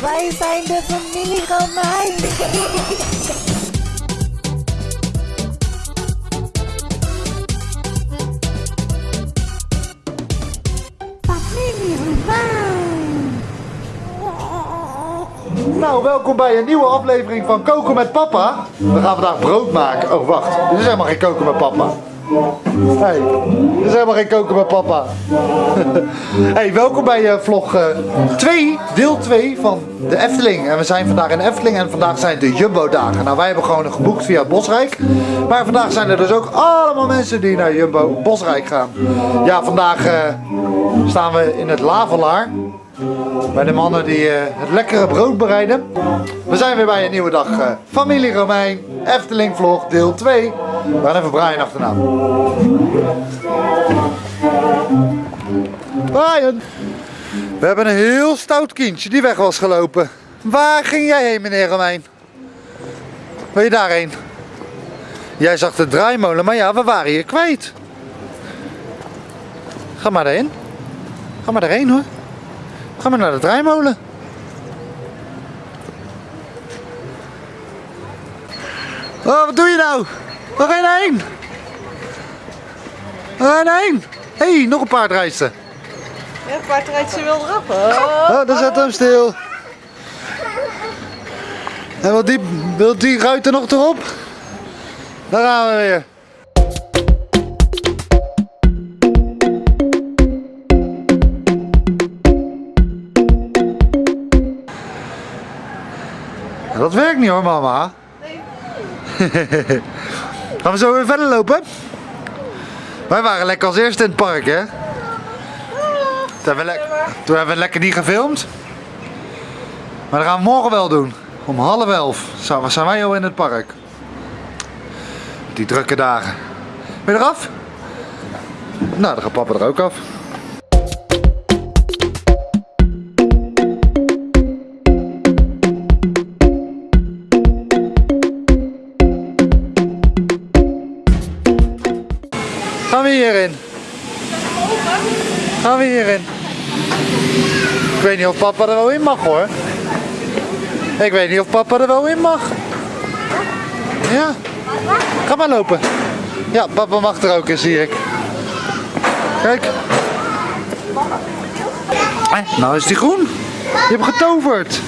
Wij zijn de familie Romein. familie Romein. Nou, welkom bij een nieuwe aflevering van Koken met Papa. We gaan vandaag brood maken. Oh, wacht. Dit is helemaal geen koken met papa. Hey, dit is helemaal geen koken met papa. hey, welkom bij eh, vlog 2, deel 2 van de Efteling. En we zijn vandaag in Efteling en vandaag zijn de Jumbo dagen. Nou, wij hebben gewoon geboekt via Bosrijk. Maar vandaag zijn er dus ook allemaal mensen die naar Jumbo Bosrijk gaan. Ja, vandaag eh, staan we in het Lavelaar. Bij de mannen die eh, het lekkere brood bereiden. We zijn weer bij een nieuwe dag. eh, Familie Romein, Efteling vlog, deel 2. We gaan even Brian achterna. Brian! We hebben een heel stout kindje die weg was gelopen. Waar ging jij heen, meneer Romein? Wil je daarheen? Jij zag de draaimolen, maar ja, we waren je kwijt. Ga maar daarheen. Ga maar daarheen hoor. Ga maar naar de draaimolen. Oh, wat doe je nou? Waar ga je nou heen? Waar ga je nou heen? Hé, hey, nog een paardrijster. Ja, het paard rijdt ze wel eraf. Oh. Oh, daar zet hem stil. En wil die, wil die ruiter nog erop? Daar gaan we weer. Dat werkt niet hoor, mama. Gaan we zo weer verder lopen? Wij waren lekker als eerste in het park, hè? Toen hebben, toen hebben we lekker niet gefilmd. Maar dat gaan we morgen wel doen. Om half elf zijn wij al in het park. Die drukke dagen. Ben je eraf? Nou, dan gaat papa er ook af. Papa er wel in mag hoor. Ik weet niet of papa er wel in mag. Ja. Ga maar lopen. Ja, papa mag er ook in, zie ik. Kijk. Nou is die groen. Je hebt getoverd.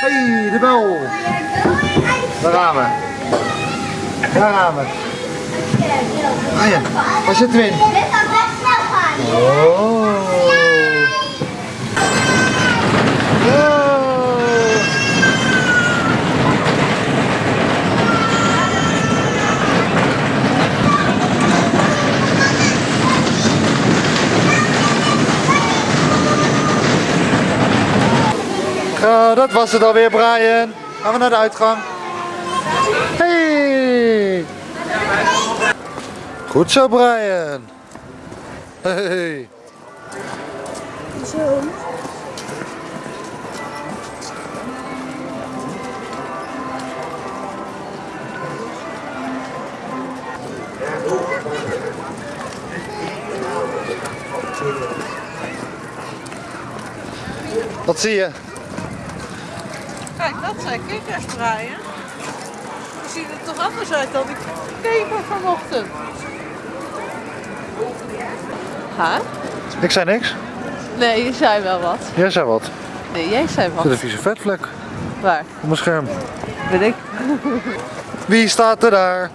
Hey, de bel. Daar gaan we. Daar gaan we. Ah ja, waar zitten we in? Dit kan best snel gaan. Oh. Oh, dat was het alweer, Brian. Gaan we naar de uitgang. Hey. Goed zo, Brian. Hey. Wat zie je? Kijk, dat zijn kikkers, Brian. Die zien er toch anders uit dan die keper vanochtend. Ha? Ik zei niks. Nee, je zei wel wat. Jij zei wat. Nee, jij zei Er zit wat. een vieze vetvlek Waar? op mijn scherm. Ben ik? Wie staat er daar?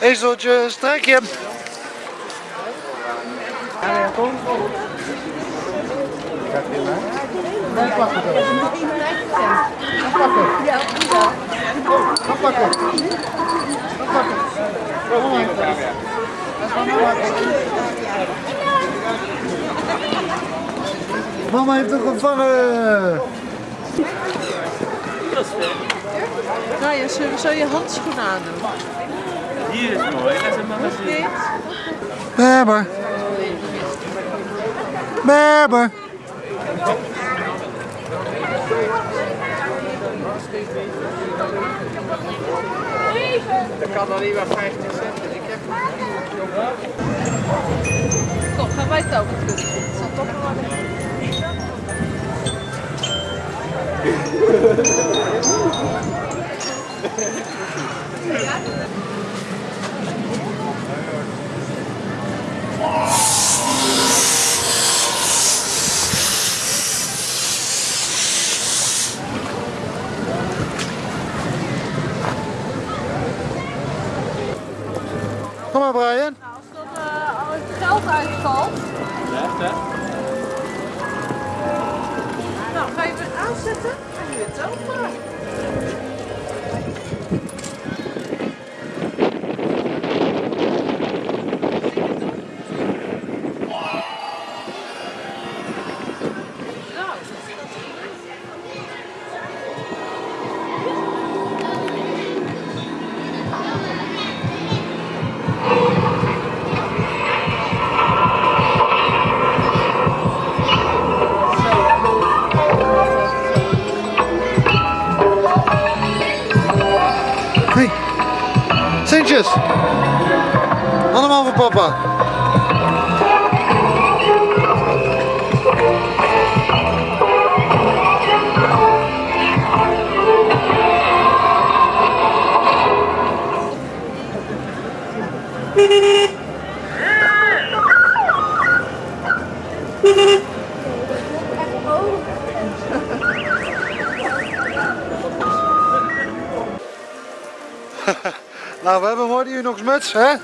Ezeltje, strijk je. Mama heeft hem gevangen. Nou ja, zullen we zo je handschoenen aandoen? Hier is mooi, dat is een. Berber. Dat kan dan niet maar 50 cent. Ik heb Kom, gaan wij het over doen. Zal toch nog wel Brian. Papa. Nou, we hebben mooi die Unox muts, hè?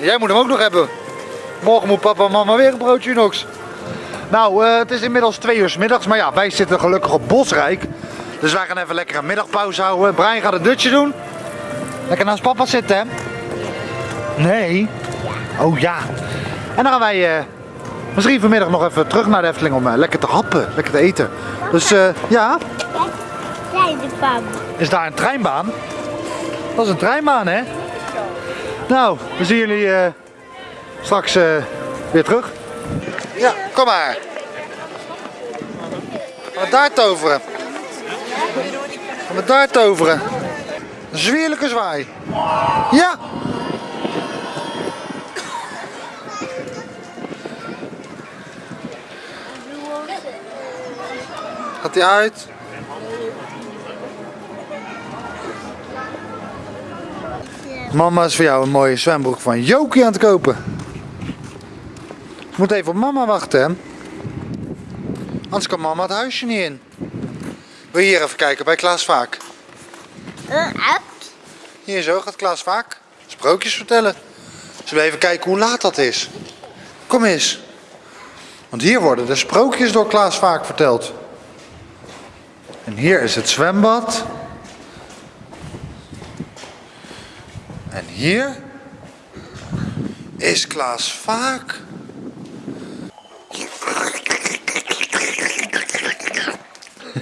Jij moet hem ook nog hebben. Morgen moet papa en mama weer een broodje Unox. Nou, eh, het is inmiddels twee uur 's middags, maar ja, wij zitten gelukkig op Bosrijk. Dus wij gaan even lekker een middagpauze houden. Brian gaat een dutje doen. Lekker naast papa zitten, hè? Nee. Oh ja. En dan gaan wij eh, misschien vanmiddag nog even terug naar de Efteling om eh, lekker te happen, lekker te eten. Dus ja, is daar een treinbaan? Dat is een treinbaan, hè? Nou, we zien jullie eh, straks eh, weer terug. Ja, kom maar. Gaan we daar toveren? Gaan we daar toveren? Een zwierlijke zwaai. Ja! Gaat hij uit? Mama is voor jou een mooie zwembroek van Jokie aan het kopen. Moet even op mama wachten, hè? Anders kan mama het huisje niet in. Wil je hier even kijken bij Klaas Vaak? Hier zo gaat Klaas Vaak sprookjes vertellen. Zullen we even kijken hoe laat dat is? Kom eens. Want hier worden de sprookjes door Klaas Vaak verteld. En hier is het zwembad. Hier is Klaas Vaak.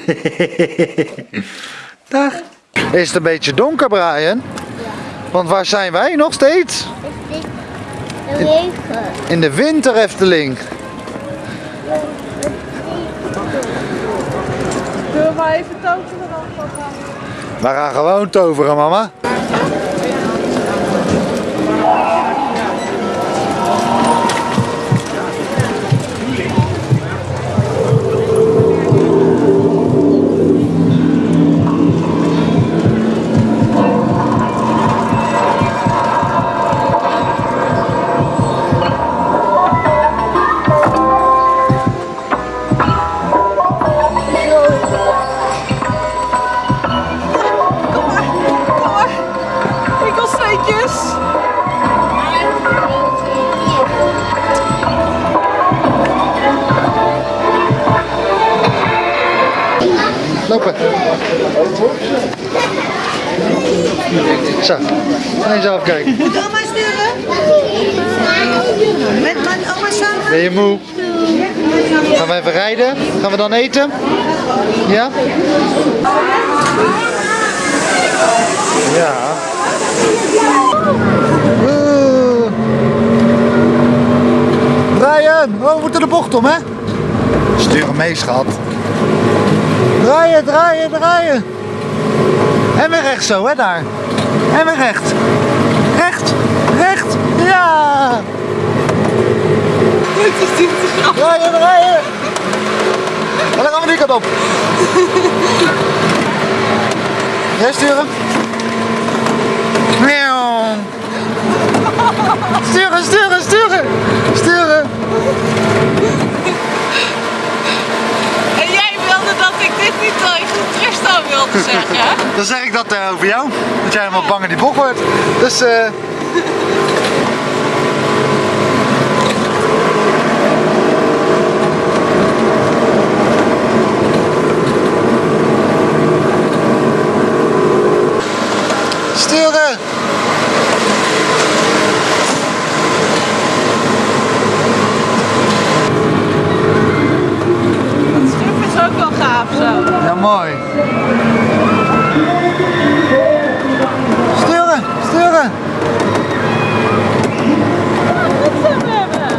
Dag. Is het een beetje donker, Brian? Want waar zijn wij nog steeds? De regen. In de winter Efteling. Zullen we maar even toveren dan? papa? We gaan gewoon toveren, mama. Zo, eens even kijken. Moet oma sturen? Met oma samen? Ben je moe? Gaan we even rijden? Gaan we dan eten? Ja? Ja. Brian, oh, we moeten de bocht om, hè? Stuur hem mee, schat. Draaien, draaien, draaien. En weer rechts zo, hè, daar. En weer recht. Recht. Recht! Ja! Dit is niet te grappig. Rijden, rijden! En dan gaan we die kant op. Jij sturen? Sturen, sturen, sturen! Sturen! En jij wilde dat ik dit niet tegen Tristan wilde zeggen. Dan zeg ik dat eh, over jou. Dat jij helemaal bang in die bok wordt. Dus eh. Het schip is ook wel gaaf zo. Ja, mooi. Sturen, sturen. Goed zo, hebben.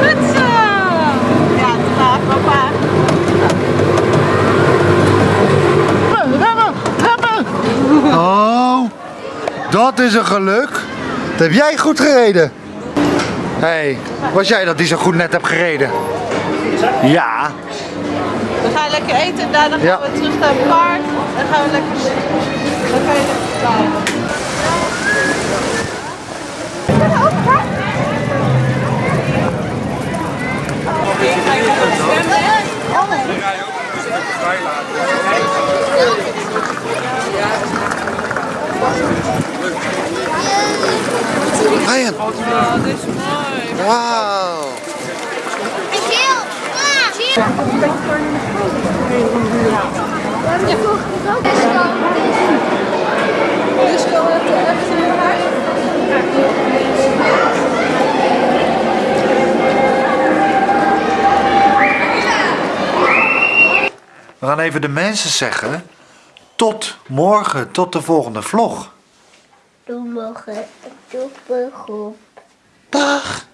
Goed zo. Ja, het gaat papa. Remmen, remmen. Oh, dat is een geluk. Dat heb jij goed gereden. Hé, hey, was jij dat die zo goed net hebt gereden? Ja. We gaan lekker eten en daarna gaan Ja. we terug naar het park. En gaan we lekker zitten. Dan kan je lekker Oh, dit is mooi. Wauw. Geel! Geel! Disco heeft de echt in huis. We gaan even de mensen zeggen. Tot morgen, tot de volgende vlog. Doe morgen. Doe morgen. Dag.